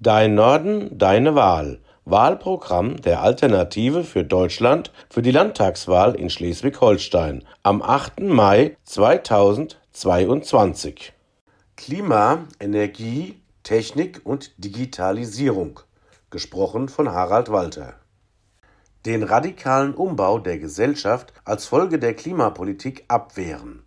Dein Norden, deine Wahl. Wahlprogramm der Alternative für Deutschland für die Landtagswahl in Schleswig-Holstein am 8. Mai 2022. Klima, Energie, Technik und Digitalisierung. Gesprochen von Harald Walter. Den radikalen Umbau der Gesellschaft als Folge der Klimapolitik abwehren.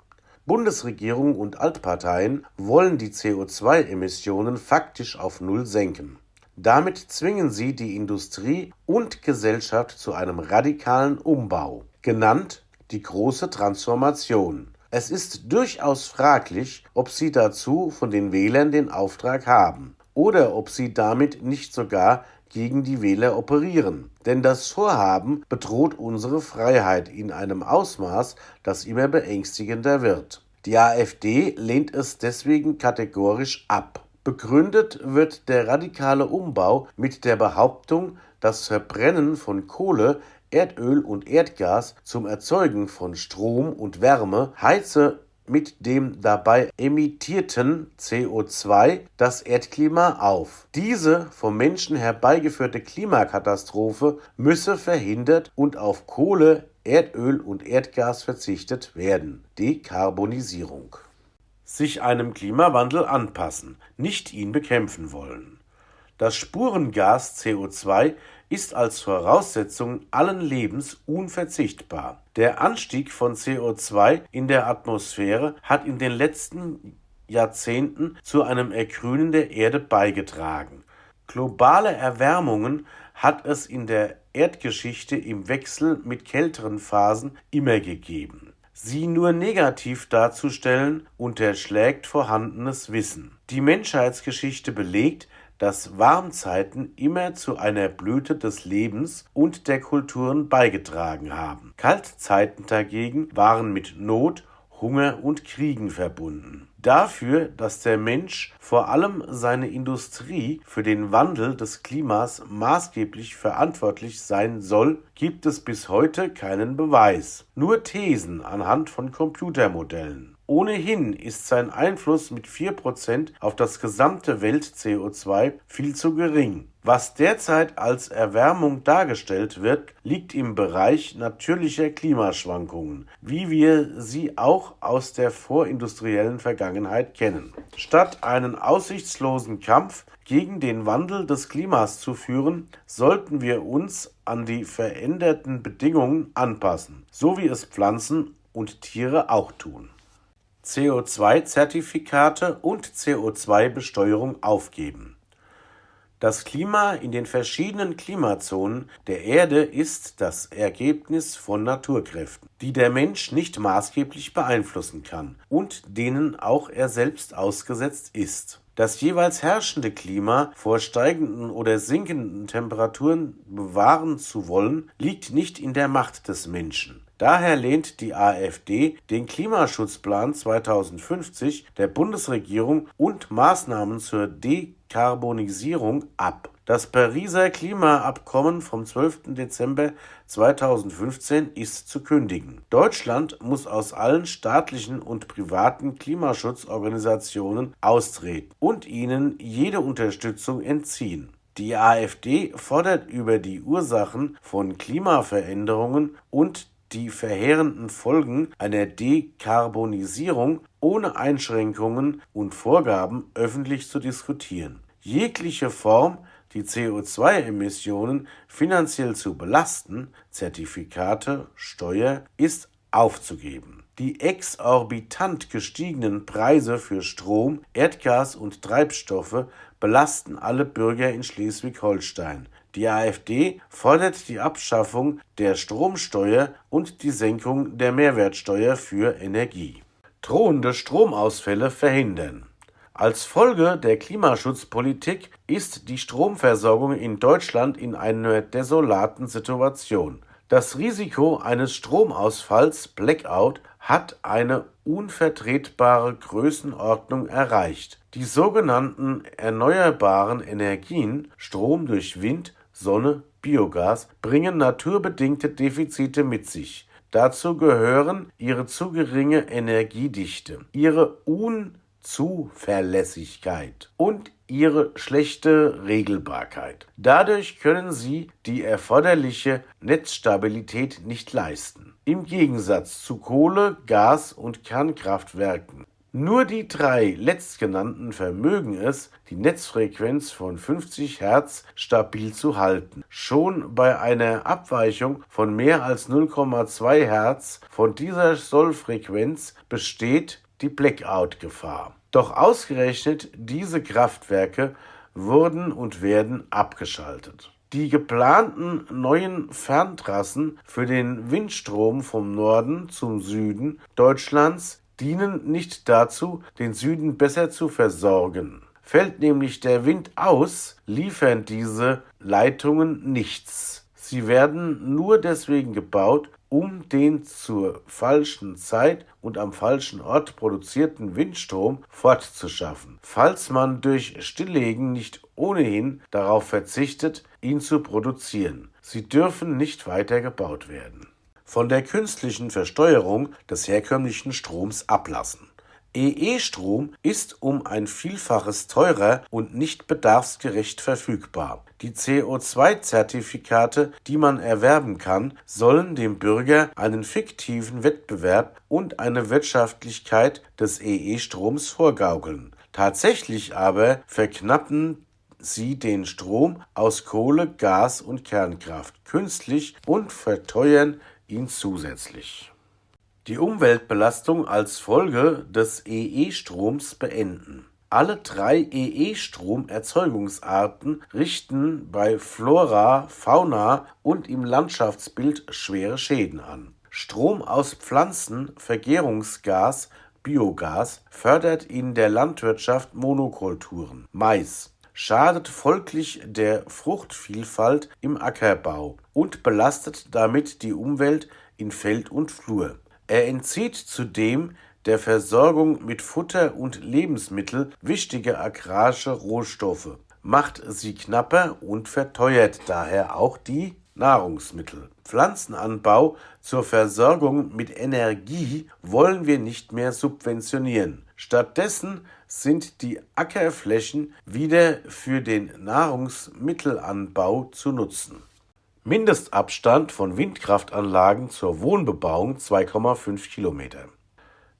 Bundesregierung und Altparteien wollen die CO2-Emissionen faktisch auf Null senken. Damit zwingen sie die Industrie und Gesellschaft zu einem radikalen Umbau, genannt die große Transformation. Es ist durchaus fraglich, ob sie dazu von den Wählern den Auftrag haben oder ob sie damit nicht sogar gegen die Wähler operieren. Denn das Vorhaben bedroht unsere Freiheit in einem Ausmaß, das immer beängstigender wird. Die AfD lehnt es deswegen kategorisch ab. Begründet wird der radikale Umbau mit der Behauptung, das Verbrennen von Kohle, Erdöl und Erdgas zum Erzeugen von Strom und Wärme heize mit dem dabei emittierten CO2 das Erdklima auf. Diese vom Menschen herbeigeführte Klimakatastrophe müsse verhindert und auf Kohle, Erdöl und Erdgas verzichtet werden. Dekarbonisierung. Sich einem Klimawandel anpassen, nicht ihn bekämpfen wollen. Das Spurengas CO2 ist als Voraussetzung allen Lebens unverzichtbar. Der Anstieg von CO2 in der Atmosphäre hat in den letzten Jahrzehnten zu einem Ergrünen der Erde beigetragen. Globale Erwärmungen hat es in der Erdgeschichte im Wechsel mit kälteren Phasen immer gegeben. Sie nur negativ darzustellen, unterschlägt vorhandenes Wissen. Die Menschheitsgeschichte belegt, dass Warmzeiten immer zu einer Blüte des Lebens und der Kulturen beigetragen haben. Kaltzeiten dagegen waren mit Not, Hunger und Kriegen verbunden. Dafür, dass der Mensch vor allem seine Industrie für den Wandel des Klimas maßgeblich verantwortlich sein soll, gibt es bis heute keinen Beweis, nur Thesen anhand von Computermodellen. Ohnehin ist sein Einfluss mit 4% auf das gesamte Welt-CO2 viel zu gering. Was derzeit als Erwärmung dargestellt wird, liegt im Bereich natürlicher Klimaschwankungen, wie wir sie auch aus der vorindustriellen Vergangenheit kennen. Statt einen aussichtslosen Kampf gegen den Wandel des Klimas zu führen, sollten wir uns an die veränderten Bedingungen anpassen, so wie es Pflanzen und Tiere auch tun. CO2-Zertifikate und CO2-Besteuerung aufgeben. Das Klima in den verschiedenen Klimazonen der Erde ist das Ergebnis von Naturkräften, die der Mensch nicht maßgeblich beeinflussen kann und denen auch er selbst ausgesetzt ist. Das jeweils herrschende Klima vor steigenden oder sinkenden Temperaturen bewahren zu wollen, liegt nicht in der Macht des Menschen. Daher lehnt die AfD den Klimaschutzplan 2050 der Bundesregierung und Maßnahmen zur Dekarbonisierung ab. Das Pariser Klimaabkommen vom 12. Dezember 2015 ist zu kündigen. Deutschland muss aus allen staatlichen und privaten Klimaschutzorganisationen austreten und ihnen jede Unterstützung entziehen. Die AfD fordert über die Ursachen von Klimaveränderungen und die verheerenden Folgen einer Dekarbonisierung ohne Einschränkungen und Vorgaben öffentlich zu diskutieren. Jegliche Form, die CO2-Emissionen finanziell zu belasten, Zertifikate, Steuer, ist aufzugeben. Die exorbitant gestiegenen Preise für Strom, Erdgas und Treibstoffe belasten alle Bürger in Schleswig-Holstein. Die AfD fordert die Abschaffung der Stromsteuer und die Senkung der Mehrwertsteuer für Energie. Drohende Stromausfälle verhindern. Als Folge der Klimaschutzpolitik ist die Stromversorgung in Deutschland in einer desolaten Situation. Das Risiko eines Stromausfalls Blackout hat eine unvertretbare Größenordnung erreicht. Die sogenannten erneuerbaren Energien Strom durch Wind, Sonne, Biogas bringen naturbedingte Defizite mit sich. Dazu gehören ihre zu geringe Energiedichte, ihre Zuverlässigkeit und ihre schlechte Regelbarkeit. Dadurch können sie die erforderliche Netzstabilität nicht leisten. Im Gegensatz zu Kohle, Gas und Kernkraftwerken nur die drei letztgenannten vermögen es, die Netzfrequenz von 50 Hertz stabil zu halten. Schon bei einer Abweichung von mehr als 0,2 Hertz von dieser Sollfrequenz besteht die Blackout-Gefahr. Doch ausgerechnet diese Kraftwerke wurden und werden abgeschaltet. Die geplanten neuen Ferntrassen für den Windstrom vom Norden zum Süden Deutschlands dienen nicht dazu, den Süden besser zu versorgen. Fällt nämlich der Wind aus, liefern diese Leitungen nichts. Sie werden nur deswegen gebaut, um den zur falschen Zeit und am falschen Ort produzierten Windstrom fortzuschaffen, falls man durch Stilllegen nicht ohnehin darauf verzichtet, ihn zu produzieren. Sie dürfen nicht weiter gebaut werden von der künstlichen Versteuerung des herkömmlichen Stroms ablassen. EE-Strom ist um ein Vielfaches teurer und nicht bedarfsgerecht verfügbar. Die CO2-Zertifikate, die man erwerben kann, sollen dem Bürger einen fiktiven Wettbewerb und eine Wirtschaftlichkeit des EE-Stroms vorgaukeln. Tatsächlich aber verknappen sie den Strom aus Kohle, Gas und Kernkraft künstlich und verteuern ihn zusätzlich. Die Umweltbelastung als Folge des EE-Stroms beenden. Alle drei EE-Stromerzeugungsarten richten bei Flora, Fauna und im Landschaftsbild schwere Schäden an. Strom aus Pflanzen, Vergärungsgas, Biogas fördert in der Landwirtschaft Monokulturen. Mais schadet folglich der Fruchtvielfalt im Ackerbau und belastet damit die Umwelt in Feld und Flur. Er entzieht zudem der Versorgung mit Futter und Lebensmittel wichtige agrarische Rohstoffe, macht sie knapper und verteuert daher auch die Nahrungsmittel. Pflanzenanbau zur Versorgung mit Energie wollen wir nicht mehr subventionieren. Stattdessen sind die Ackerflächen wieder für den Nahrungsmittelanbau zu nutzen. Mindestabstand von Windkraftanlagen zur Wohnbebauung 2,5 Kilometer.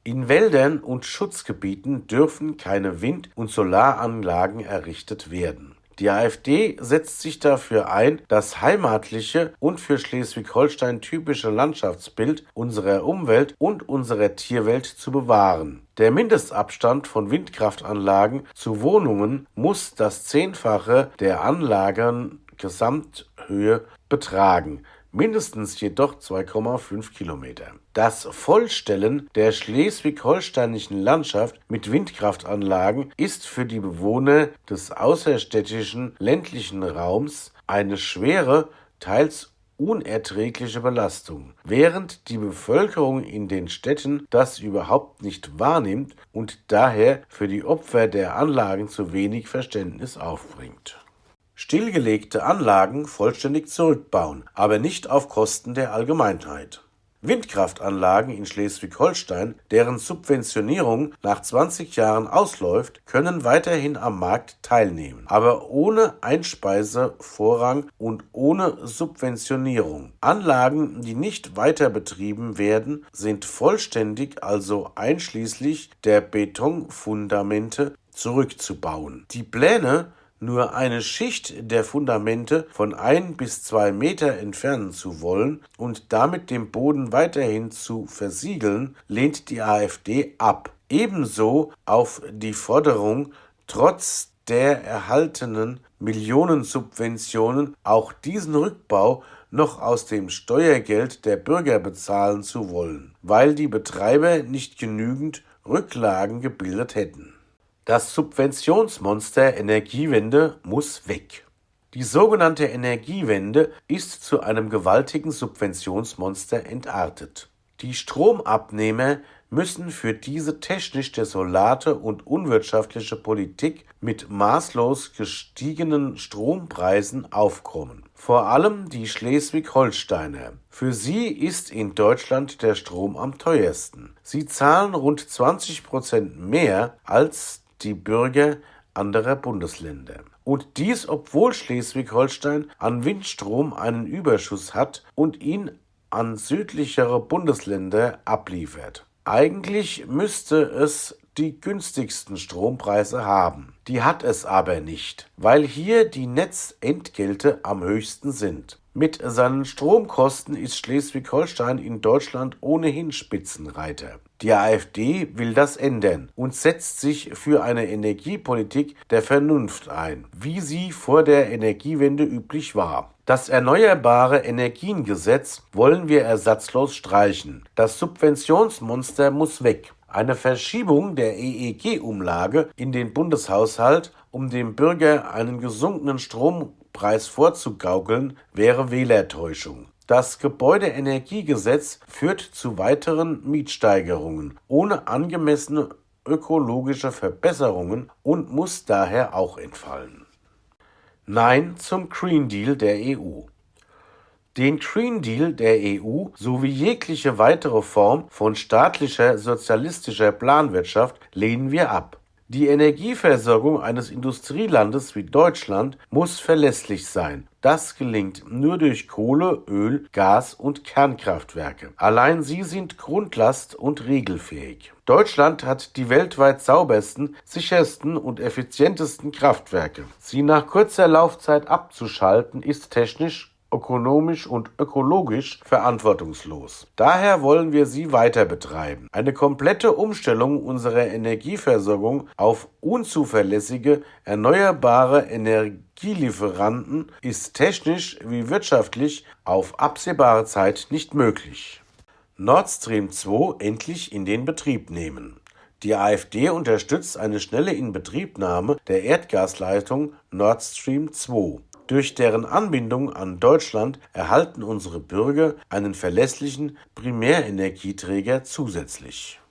In Wäldern und Schutzgebieten dürfen keine Wind- und Solaranlagen errichtet werden. Die AfD setzt sich dafür ein, das heimatliche und für Schleswig-Holstein typische Landschaftsbild unserer Umwelt und unserer Tierwelt zu bewahren. Der Mindestabstand von Windkraftanlagen zu Wohnungen muss das Zehnfache der Anlagengesamthöhe betragen mindestens jedoch 2,5 Kilometer. Das Vollstellen der schleswig-holsteinischen Landschaft mit Windkraftanlagen ist für die Bewohner des außerstädtischen ländlichen Raums eine schwere, teils unerträgliche Belastung, während die Bevölkerung in den Städten das überhaupt nicht wahrnimmt und daher für die Opfer der Anlagen zu wenig Verständnis aufbringt stillgelegte Anlagen vollständig zurückbauen, aber nicht auf Kosten der Allgemeinheit. Windkraftanlagen in Schleswig-Holstein, deren Subventionierung nach 20 Jahren ausläuft, können weiterhin am Markt teilnehmen, aber ohne Einspeisevorrang und ohne Subventionierung. Anlagen, die nicht weiter betrieben werden, sind vollständig, also einschließlich der Betonfundamente, zurückzubauen. Die Pläne nur eine Schicht der Fundamente von ein bis zwei Meter entfernen zu wollen und damit den Boden weiterhin zu versiegeln, lehnt die AfD ab. Ebenso auf die Forderung, trotz der erhaltenen Millionensubventionen auch diesen Rückbau noch aus dem Steuergeld der Bürger bezahlen zu wollen, weil die Betreiber nicht genügend Rücklagen gebildet hätten. Das Subventionsmonster Energiewende muss weg. Die sogenannte Energiewende ist zu einem gewaltigen Subventionsmonster entartet. Die Stromabnehmer müssen für diese technisch desolate und unwirtschaftliche Politik mit maßlos gestiegenen Strompreisen aufkommen. Vor allem die Schleswig-Holsteiner. Für sie ist in Deutschland der Strom am teuersten. Sie zahlen rund 20 Prozent mehr als die Bürger anderer Bundesländer. Und dies, obwohl Schleswig-Holstein an Windstrom einen Überschuss hat und ihn an südlichere Bundesländer abliefert. Eigentlich müsste es die günstigsten Strompreise haben. Die hat es aber nicht, weil hier die Netzentgelte am höchsten sind. Mit seinen Stromkosten ist Schleswig-Holstein in Deutschland ohnehin Spitzenreiter. Die AfD will das ändern und setzt sich für eine Energiepolitik der Vernunft ein, wie sie vor der Energiewende üblich war. Das Erneuerbare Energiengesetz wollen wir ersatzlos streichen. Das Subventionsmonster muss weg. Eine Verschiebung der EEG-Umlage in den Bundeshaushalt, um dem Bürger einen gesunkenen Strompreis vorzugaukeln, wäre Wählertäuschung. Das Gebäudeenergiegesetz führt zu weiteren Mietsteigerungen ohne angemessene ökologische Verbesserungen und muss daher auch entfallen. Nein zum Green Deal der EU. Den Green Deal der EU sowie jegliche weitere Form von staatlicher sozialistischer Planwirtschaft lehnen wir ab. Die Energieversorgung eines Industrielandes wie Deutschland muss verlässlich sein. Das gelingt nur durch Kohle, Öl, Gas und Kernkraftwerke. Allein sie sind grundlast- und regelfähig. Deutschland hat die weltweit saubersten, sichersten und effizientesten Kraftwerke. Sie nach kurzer Laufzeit abzuschalten ist technisch ökonomisch und ökologisch verantwortungslos. Daher wollen wir sie weiter betreiben. Eine komplette Umstellung unserer Energieversorgung auf unzuverlässige, erneuerbare Energielieferanten ist technisch wie wirtschaftlich auf absehbare Zeit nicht möglich. Nord Stream 2 endlich in den Betrieb nehmen. Die AfD unterstützt eine schnelle Inbetriebnahme der Erdgasleitung Nord Stream 2. Durch deren Anbindung an Deutschland erhalten unsere Bürger einen verlässlichen Primärenergieträger zusätzlich.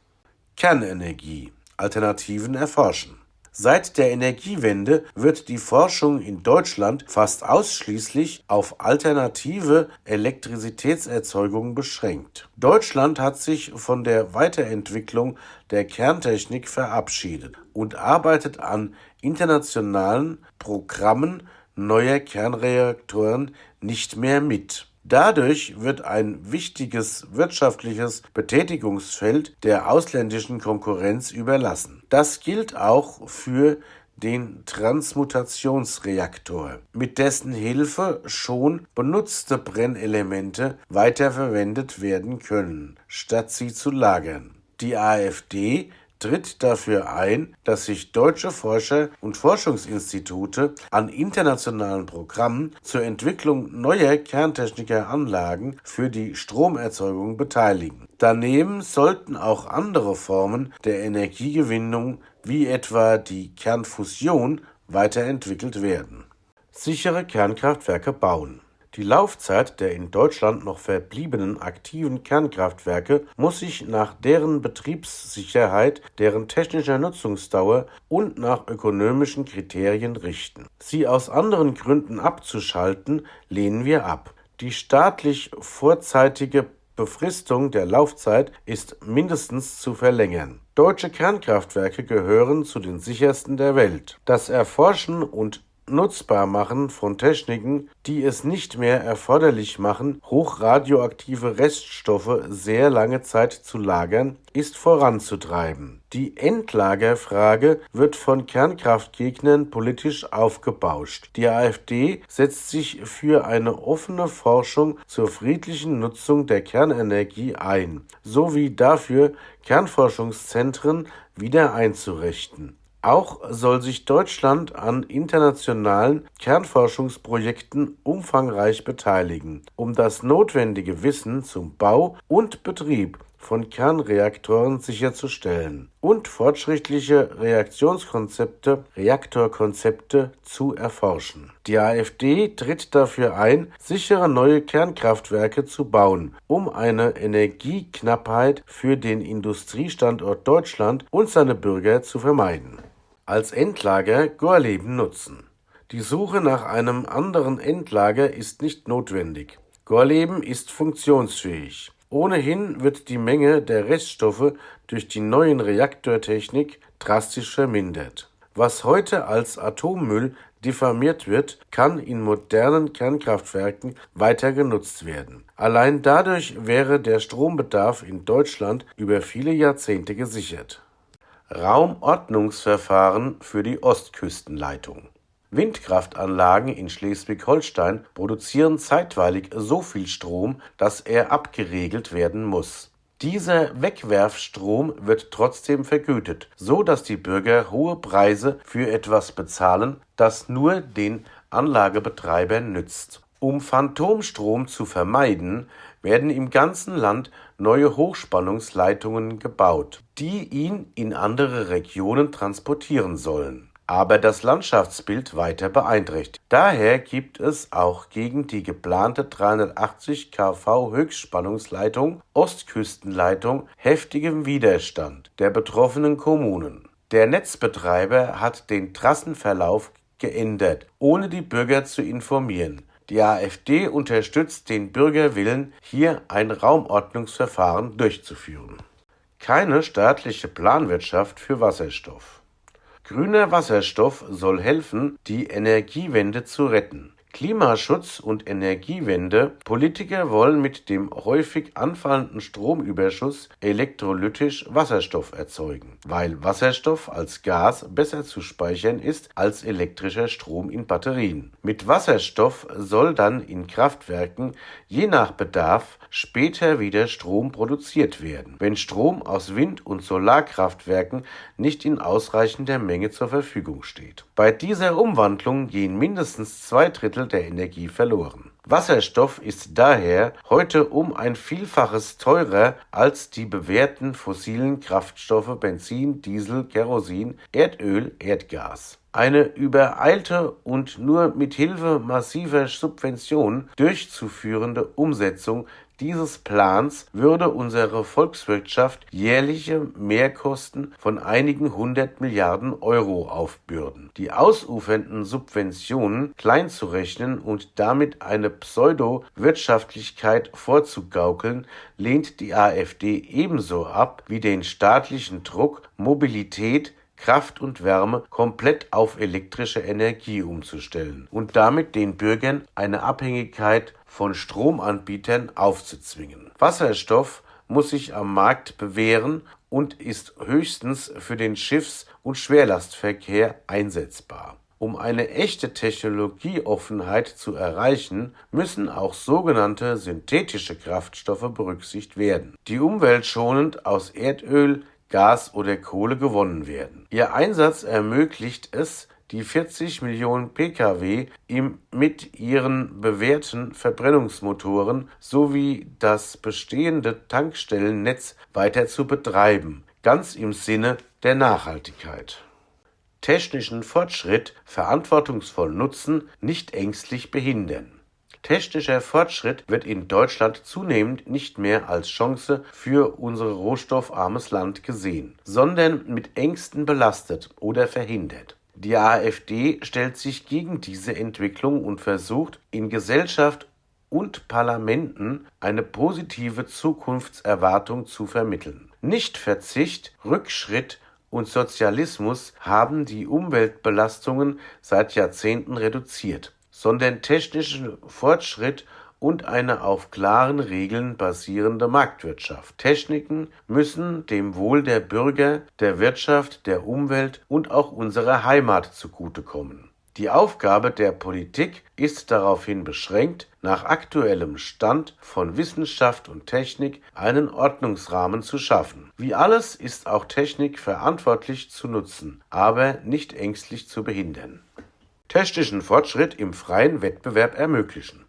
Kernenergie Alternativen erforschen Seit der Energiewende wird die Forschung in Deutschland fast ausschließlich auf alternative Elektrizitätserzeugung beschränkt. Deutschland hat sich von der Weiterentwicklung der Kerntechnik verabschiedet und arbeitet an internationalen Programmen neuer Kernreaktoren nicht mehr mit. Dadurch wird ein wichtiges wirtschaftliches Betätigungsfeld der ausländischen Konkurrenz überlassen. Das gilt auch für den Transmutationsreaktor, mit dessen Hilfe schon benutzte Brennelemente weiterverwendet werden können, statt sie zu lagern. Die AfD tritt dafür ein, dass sich deutsche Forscher und Forschungsinstitute an internationalen Programmen zur Entwicklung neuer kerntechnischer Anlagen für die Stromerzeugung beteiligen. Daneben sollten auch andere Formen der Energiegewinnung wie etwa die Kernfusion weiterentwickelt werden. Sichere Kernkraftwerke bauen die Laufzeit der in Deutschland noch verbliebenen aktiven Kernkraftwerke muss sich nach deren Betriebssicherheit, deren technischer Nutzungsdauer und nach ökonomischen Kriterien richten. Sie aus anderen Gründen abzuschalten, lehnen wir ab. Die staatlich vorzeitige Befristung der Laufzeit ist mindestens zu verlängern. Deutsche Kernkraftwerke gehören zu den sichersten der Welt. Das Erforschen und nutzbar machen von Techniken, die es nicht mehr erforderlich machen, hochradioaktive Reststoffe sehr lange Zeit zu lagern, ist voranzutreiben. Die Endlagerfrage wird von Kernkraftgegnern politisch aufgebauscht. Die AfD setzt sich für eine offene Forschung zur friedlichen Nutzung der Kernenergie ein, sowie dafür, Kernforschungszentren wieder einzurichten. Auch soll sich Deutschland an internationalen Kernforschungsprojekten umfangreich beteiligen, um das notwendige Wissen zum Bau und Betrieb von Kernreaktoren sicherzustellen und fortschrittliche Reaktionskonzepte, Reaktorkonzepte zu erforschen. Die AfD tritt dafür ein, sichere neue Kernkraftwerke zu bauen, um eine Energieknappheit für den Industriestandort Deutschland und seine Bürger zu vermeiden. Als Endlager Gorleben nutzen. Die Suche nach einem anderen Endlager ist nicht notwendig. Gorleben ist funktionsfähig. Ohnehin wird die Menge der Reststoffe durch die neuen Reaktortechnik drastisch vermindert. Was heute als Atommüll diffamiert wird, kann in modernen Kernkraftwerken weiter genutzt werden. Allein dadurch wäre der Strombedarf in Deutschland über viele Jahrzehnte gesichert. Raumordnungsverfahren für die Ostküstenleitung Windkraftanlagen in Schleswig-Holstein produzieren zeitweilig so viel Strom, dass er abgeregelt werden muss. Dieser Wegwerfstrom wird trotzdem vergütet, so dass die Bürger hohe Preise für etwas bezahlen, das nur den Anlagebetreibern nützt. Um Phantomstrom zu vermeiden, werden im ganzen Land neue Hochspannungsleitungen gebaut, die ihn in andere Regionen transportieren sollen aber das Landschaftsbild weiter beeinträchtigt. Daher gibt es auch gegen die geplante 380 kV Höchstspannungsleitung Ostküstenleitung heftigen Widerstand der betroffenen Kommunen. Der Netzbetreiber hat den Trassenverlauf geändert, ohne die Bürger zu informieren. Die AfD unterstützt den Bürgerwillen, hier ein Raumordnungsverfahren durchzuführen. Keine staatliche Planwirtschaft für Wasserstoff. Grüner Wasserstoff soll helfen, die Energiewende zu retten Klimaschutz und Energiewende Politiker wollen mit dem häufig anfallenden Stromüberschuss elektrolytisch Wasserstoff erzeugen, weil Wasserstoff als Gas besser zu speichern ist als elektrischer Strom in Batterien. Mit Wasserstoff soll dann in Kraftwerken je nach Bedarf später wieder Strom produziert werden, wenn Strom aus Wind- und Solarkraftwerken nicht in ausreichender Menge zur Verfügung steht. Bei dieser Umwandlung gehen mindestens zwei Drittel Drittel der Energie verloren. Wasserstoff ist daher heute um ein Vielfaches teurer als die bewährten fossilen Kraftstoffe Benzin, Diesel, Kerosin, Erdöl, Erdgas. Eine übereilte und nur mit Hilfe massiver Subventionen durchzuführende Umsetzung dieses Plans würde unsere Volkswirtschaft jährliche Mehrkosten von einigen hundert Milliarden Euro aufbürden. Die ausufernden Subventionen kleinzurechnen und damit eine Pseudo-Wirtschaftlichkeit vorzugaukeln, lehnt die AfD ebenso ab wie den staatlichen Druck, Mobilität Kraft und Wärme komplett auf elektrische Energie umzustellen und damit den Bürgern eine Abhängigkeit von Stromanbietern aufzuzwingen. Wasserstoff muss sich am Markt bewähren und ist höchstens für den Schiffs- und Schwerlastverkehr einsetzbar. Um eine echte Technologieoffenheit zu erreichen, müssen auch sogenannte synthetische Kraftstoffe berücksichtigt werden, die umweltschonend aus Erdöl, Gas oder Kohle gewonnen werden. Ihr Einsatz ermöglicht es, die 40 Millionen Pkw im, mit ihren bewährten Verbrennungsmotoren sowie das bestehende Tankstellennetz weiter zu betreiben, ganz im Sinne der Nachhaltigkeit. Technischen Fortschritt verantwortungsvoll nutzen, nicht ängstlich behindern. Technischer Fortschritt wird in Deutschland zunehmend nicht mehr als Chance für unser rohstoffarmes Land gesehen, sondern mit Ängsten belastet oder verhindert. Die AfD stellt sich gegen diese Entwicklung und versucht, in Gesellschaft und Parlamenten eine positive Zukunftserwartung zu vermitteln. Nichtverzicht, Rückschritt und Sozialismus haben die Umweltbelastungen seit Jahrzehnten reduziert sondern technischen Fortschritt und eine auf klaren Regeln basierende Marktwirtschaft. Techniken müssen dem Wohl der Bürger, der Wirtschaft, der Umwelt und auch unserer Heimat zugutekommen. Die Aufgabe der Politik ist daraufhin beschränkt, nach aktuellem Stand von Wissenschaft und Technik einen Ordnungsrahmen zu schaffen. Wie alles ist auch Technik verantwortlich zu nutzen, aber nicht ängstlich zu behindern technischen Fortschritt im freien Wettbewerb ermöglichen.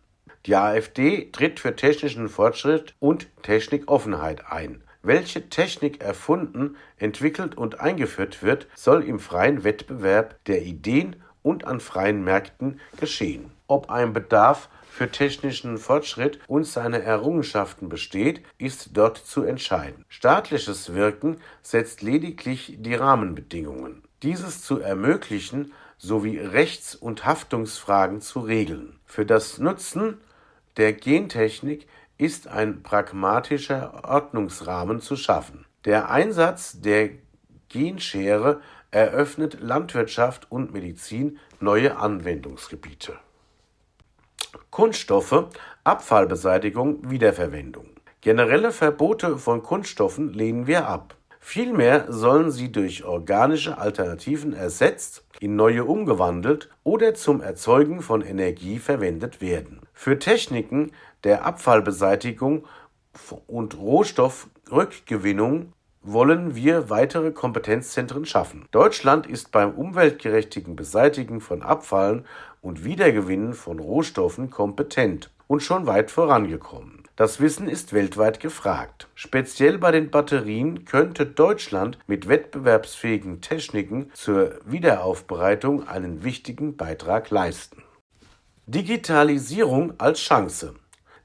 Die AfD tritt für technischen Fortschritt und Technikoffenheit ein. welche Technik erfunden, entwickelt und eingeführt wird, soll im freien Wettbewerb der Ideen und an freien Märkten geschehen. Ob ein Bedarf für technischen Fortschritt und seine Errungenschaften besteht, ist dort zu entscheiden. Staatliches Wirken setzt lediglich die Rahmenbedingungen. Dieses zu ermöglichen sowie Rechts- und Haftungsfragen zu regeln. Für das Nutzen der Gentechnik ist ein pragmatischer Ordnungsrahmen zu schaffen. Der Einsatz der Genschere eröffnet Landwirtschaft und Medizin neue Anwendungsgebiete. Kunststoffe, Abfallbeseitigung, Wiederverwendung. Generelle Verbote von Kunststoffen lehnen wir ab. Vielmehr sollen sie durch organische Alternativen ersetzt, in neue umgewandelt oder zum Erzeugen von Energie verwendet werden. Für Techniken der Abfallbeseitigung und Rohstoffrückgewinnung wollen wir weitere Kompetenzzentren schaffen. Deutschland ist beim umweltgerechtigen Beseitigen von Abfallen und Wiedergewinnen von Rohstoffen kompetent und schon weit vorangekommen. Das Wissen ist weltweit gefragt. Speziell bei den Batterien könnte Deutschland mit wettbewerbsfähigen Techniken zur Wiederaufbereitung einen wichtigen Beitrag leisten. Digitalisierung als Chance.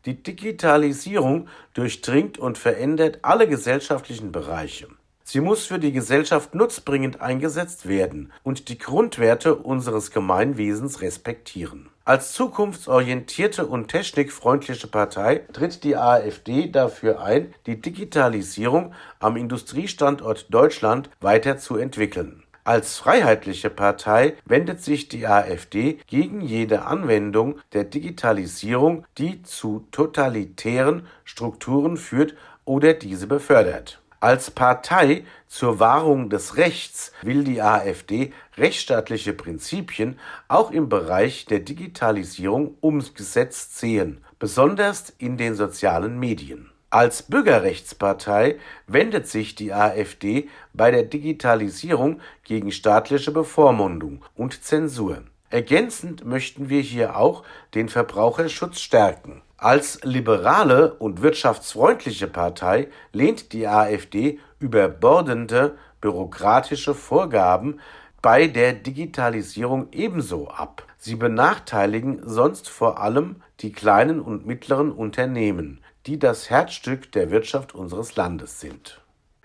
Die Digitalisierung durchdringt und verändert alle gesellschaftlichen Bereiche. Sie muss für die Gesellschaft nutzbringend eingesetzt werden und die Grundwerte unseres Gemeinwesens respektieren. Als zukunftsorientierte und technikfreundliche Partei tritt die AfD dafür ein, die Digitalisierung am Industriestandort Deutschland weiterzuentwickeln. Als freiheitliche Partei wendet sich die AfD gegen jede Anwendung der Digitalisierung, die zu totalitären Strukturen führt oder diese befördert. Als Partei zur Wahrung des Rechts will die AfD rechtsstaatliche Prinzipien auch im Bereich der Digitalisierung umgesetzt sehen, besonders in den sozialen Medien. Als Bürgerrechtspartei wendet sich die AfD bei der Digitalisierung gegen staatliche Bevormundung und Zensur. Ergänzend möchten wir hier auch den Verbraucherschutz stärken. Als liberale und wirtschaftsfreundliche Partei lehnt die AfD überbordende bürokratische Vorgaben bei der Digitalisierung ebenso ab. Sie benachteiligen sonst vor allem die kleinen und mittleren Unternehmen, die das Herzstück der Wirtschaft unseres Landes sind.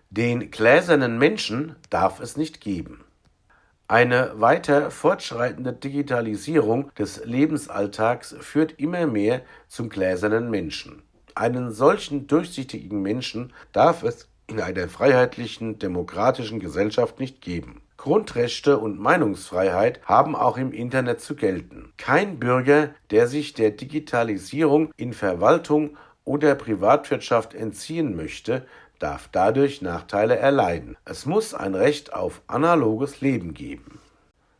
Den gläsernen Menschen darf es nicht geben. Eine weiter fortschreitende Digitalisierung des Lebensalltags führt immer mehr zum gläsernen Menschen. Einen solchen durchsichtigen Menschen darf es in einer freiheitlichen, demokratischen Gesellschaft nicht geben. Grundrechte und Meinungsfreiheit haben auch im Internet zu gelten. Kein Bürger, der sich der Digitalisierung in Verwaltung oder Privatwirtschaft entziehen möchte, darf dadurch Nachteile erleiden. Es muss ein Recht auf analoges Leben geben.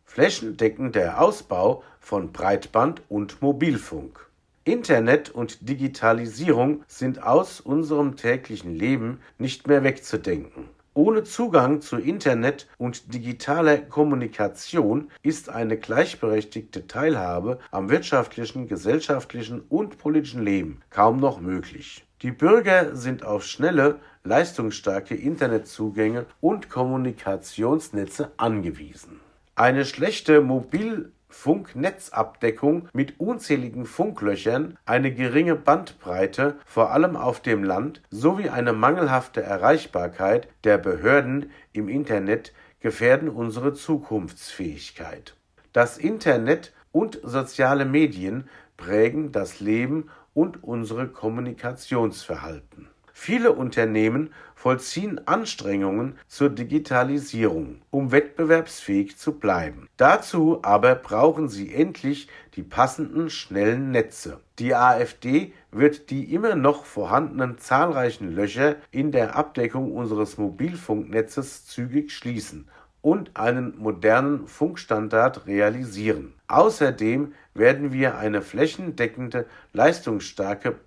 Flächendeckender Ausbau von Breitband und Mobilfunk. Internet und Digitalisierung sind aus unserem täglichen Leben nicht mehr wegzudenken. Ohne Zugang zu Internet und digitaler Kommunikation ist eine gleichberechtigte Teilhabe am wirtschaftlichen, gesellschaftlichen und politischen Leben kaum noch möglich. Die Bürger sind auf schnelle, leistungsstarke Internetzugänge und Kommunikationsnetze angewiesen. Eine schlechte Mobil Funknetzabdeckung mit unzähligen Funklöchern, eine geringe Bandbreite, vor allem auf dem Land, sowie eine mangelhafte Erreichbarkeit der Behörden im Internet gefährden unsere Zukunftsfähigkeit. Das Internet und soziale Medien prägen das Leben und unsere Kommunikationsverhalten Viele Unternehmen vollziehen Anstrengungen zur Digitalisierung, um wettbewerbsfähig zu bleiben. Dazu aber brauchen sie endlich die passenden schnellen Netze. Die AfD wird die immer noch vorhandenen zahlreichen Löcher in der Abdeckung unseres Mobilfunknetzes zügig schließen und einen modernen Funkstandard realisieren. Außerdem werden wir eine flächendeckende, leistungsstarke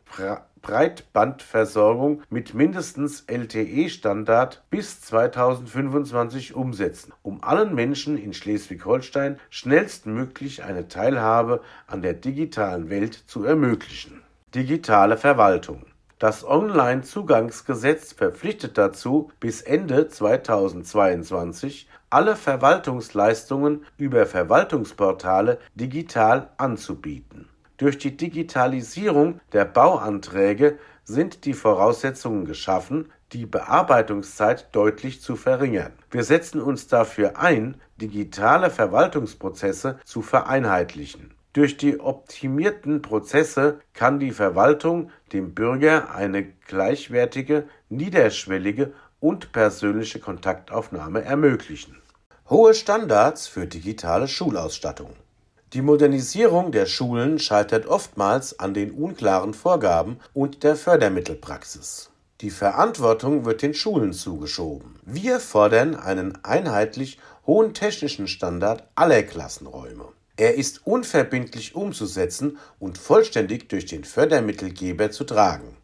Breitbandversorgung mit mindestens LTE-Standard bis 2025 umsetzen, um allen Menschen in Schleswig-Holstein schnellstmöglich eine Teilhabe an der digitalen Welt zu ermöglichen. Digitale Verwaltung Das Onlinezugangsgesetz verpflichtet dazu, bis Ende 2022 alle Verwaltungsleistungen über Verwaltungsportale digital anzubieten. Durch die Digitalisierung der Bauanträge sind die Voraussetzungen geschaffen, die Bearbeitungszeit deutlich zu verringern. Wir setzen uns dafür ein, digitale Verwaltungsprozesse zu vereinheitlichen. Durch die optimierten Prozesse kann die Verwaltung dem Bürger eine gleichwertige, niederschwellige und persönliche Kontaktaufnahme ermöglichen. Hohe Standards für digitale Schulausstattung. Die Modernisierung der Schulen scheitert oftmals an den unklaren Vorgaben und der Fördermittelpraxis. Die Verantwortung wird den Schulen zugeschoben. Wir fordern einen einheitlich hohen technischen Standard aller Klassenräume. Er ist unverbindlich umzusetzen und vollständig durch den Fördermittelgeber zu tragen.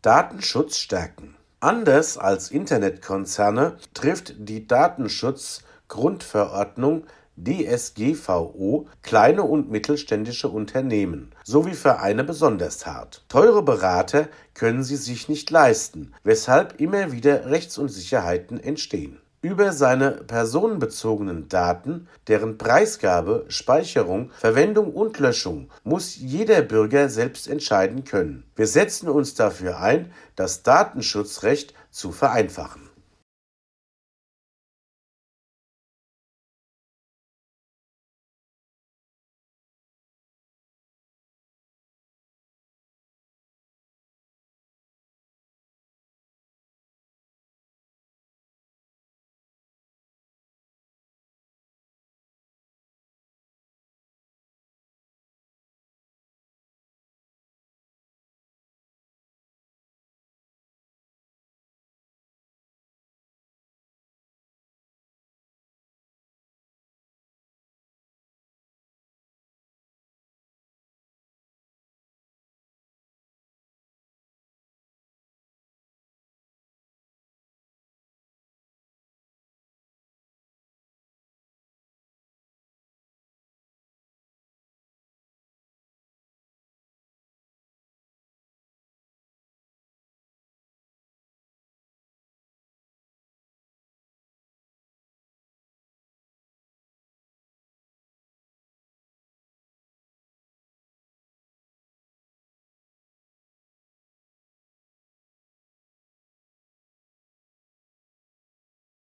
Datenschutz stärken. Anders als Internetkonzerne trifft die Datenschutzgrundverordnung DSGVO kleine und mittelständische Unternehmen sowie Vereine besonders hart. Teure Berater können sie sich nicht leisten, weshalb immer wieder Rechtsunsicherheiten entstehen. Über seine personenbezogenen Daten, deren Preisgabe, Speicherung, Verwendung und Löschung muss jeder Bürger selbst entscheiden können. Wir setzen uns dafür ein, das Datenschutzrecht zu vereinfachen